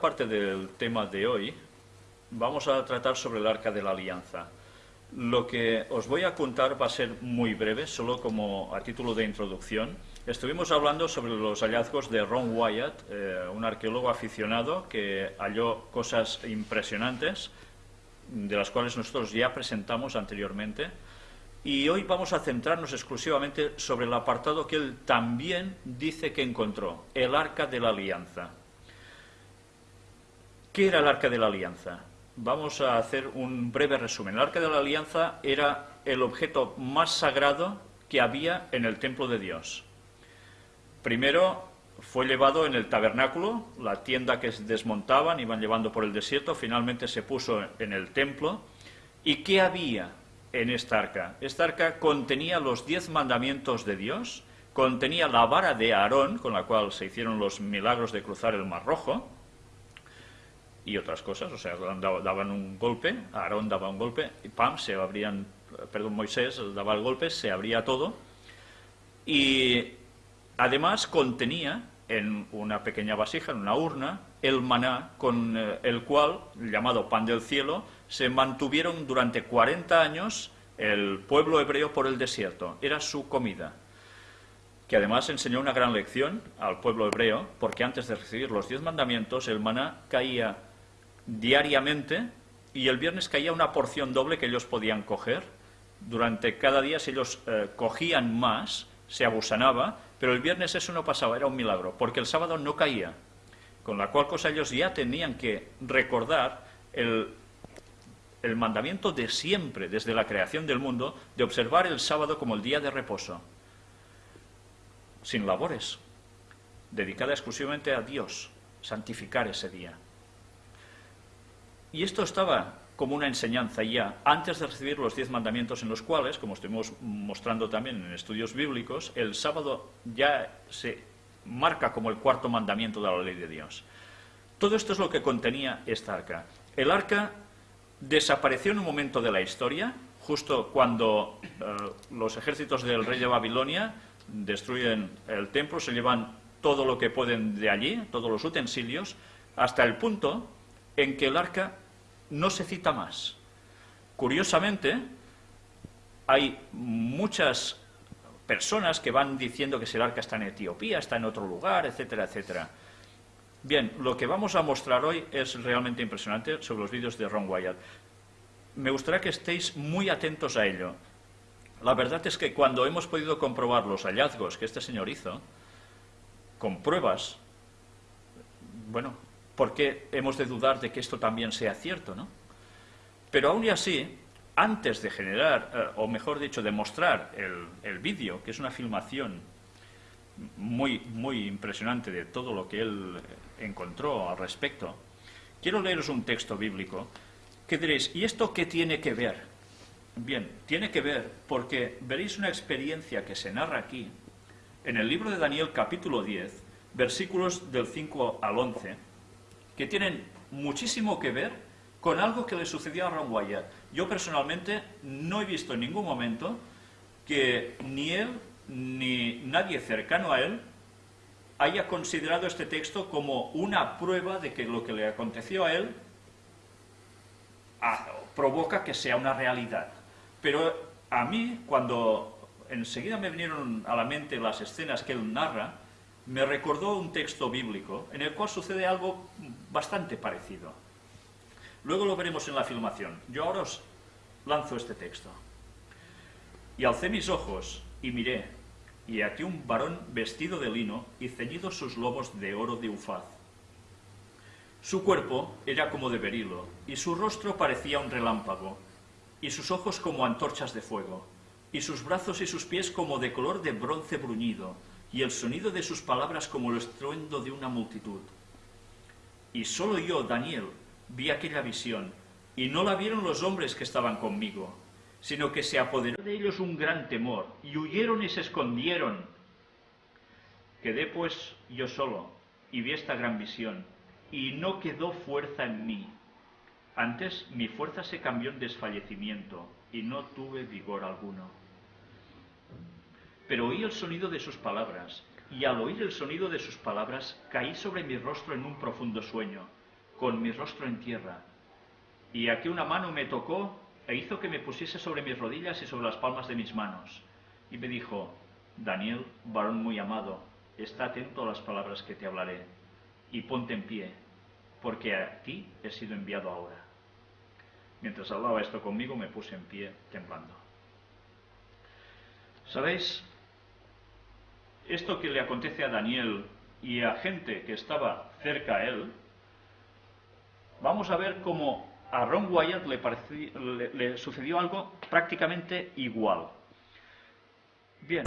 parte del tema de hoy vamos a tratar sobre el Arca de la Alianza. Lo que os voy a contar va a ser muy breve, solo como a título de introducción. Estuvimos hablando sobre los hallazgos de Ron Wyatt, eh, un arqueólogo aficionado que halló cosas impresionantes, de las cuales nosotros ya presentamos anteriormente. Y hoy vamos a centrarnos exclusivamente sobre el apartado que él también dice que encontró, el Arca de la Alianza. ¿Qué era el Arca de la Alianza? Vamos a hacer un breve resumen. El Arca de la Alianza era el objeto más sagrado que había en el templo de Dios. Primero fue llevado en el tabernáculo, la tienda que desmontaban, iban llevando por el desierto, finalmente se puso en el templo. ¿Y qué había en esta arca? Esta arca contenía los diez mandamientos de Dios, contenía la vara de Aarón, con la cual se hicieron los milagros de cruzar el Mar Rojo, y otras cosas, o sea, daban un golpe, Aarón daba un golpe, y pam, se abrían, perdón, Moisés daba el golpe, se abría todo, y además contenía en una pequeña vasija, en una urna, el maná con eh, el cual, llamado pan del cielo, se mantuvieron durante 40 años el pueblo hebreo por el desierto. Era su comida. Que además enseñó una gran lección al pueblo hebreo, porque antes de recibir los diez mandamientos, el maná caía diariamente y el viernes caía una porción doble que ellos podían coger. Durante cada día, si ellos eh, cogían más, se abusanaba, pero el viernes eso no pasaba, era un milagro, porque el sábado no caía. Con la cual cosa ellos ya tenían que recordar el, el mandamiento de siempre, desde la creación del mundo, de observar el sábado como el día de reposo, sin labores, dedicada exclusivamente a Dios, santificar ese día. Y esto estaba como una enseñanza ya antes de recibir los diez mandamientos en los cuales, como estuvimos mostrando también en estudios bíblicos, el sábado ya se marca como el cuarto mandamiento de la ley de Dios. Todo esto es lo que contenía esta arca. El arca desapareció en un momento de la historia, justo cuando eh, los ejércitos del rey de Babilonia destruyen el templo, se llevan todo lo que pueden de allí, todos los utensilios, hasta el punto en que el arca no se cita más. Curiosamente, hay muchas personas que van diciendo que el arca está en Etiopía, está en otro lugar, etcétera, etcétera. Bien, lo que vamos a mostrar hoy es realmente impresionante sobre los vídeos de Ron Wyatt. Me gustaría que estéis muy atentos a ello. La verdad es que cuando hemos podido comprobar los hallazgos que este señor hizo, con pruebas, bueno, ¿por qué hemos de dudar de que esto también sea cierto? ¿no? Pero aún y así, antes de generar, eh, o mejor dicho, de mostrar el, vídeo, que es una filmación muy, muy impresionante de todo lo que él encontró al respecto, quiero leeros un texto bíblico que diréis, ¿y esto qué tiene que ver? Bien, tiene que ver porque veréis una experiencia que se narra aquí, en el libro de Daniel capítulo 10, versículos del 5 al 11, que tienen muchísimo que ver con algo que le sucedió a Ron Wyatt. Yo personalmente no he visto en ningún momento que ni él ni nadie cercano a él haya considerado este texto como una prueba de que lo que le aconteció a él ah, provoca que sea una realidad. Pero a mí, cuando enseguida me vinieron a la mente las escenas que él narra, me recordó un texto bíblico en el cual sucede algo bastante parecido. Luego lo veremos en la filmación. Yo ahora os lanzo este texto. Y alcé mis ojos y miré, y aquí un varón vestido de lino y ceñidos sus lobos de oro de ufaz. Su cuerpo era como de berilo, y su rostro parecía un relámpago, y sus ojos como antorchas de fuego, y sus brazos y sus pies como de color de bronce bruñido, y el sonido de sus palabras como el estruendo de una multitud. Y solo yo, Daniel, vi aquella visión, y no la vieron los hombres que estaban conmigo, sino que se apoderó de ellos un gran temor, y huyeron y se escondieron. Quedé pues yo solo, y vi esta gran visión, y no quedó fuerza en mí. Antes mi fuerza se cambió en desfallecimiento, y no tuve vigor alguno pero oí el sonido de sus palabras, y al oír el sonido de sus palabras caí sobre mi rostro en un profundo sueño, con mi rostro en tierra. Y aquí una mano me tocó e hizo que me pusiese sobre mis rodillas y sobre las palmas de mis manos. Y me dijo, Daniel, varón muy amado, está atento a las palabras que te hablaré y ponte en pie, porque a ti he sido enviado ahora. Mientras hablaba esto conmigo me puse en pie temblando. ¿Sabéis? Esto que le acontece a Daniel y a gente que estaba cerca a él, vamos a ver cómo a Ron Wyatt le, le sucedió algo prácticamente igual. Bien.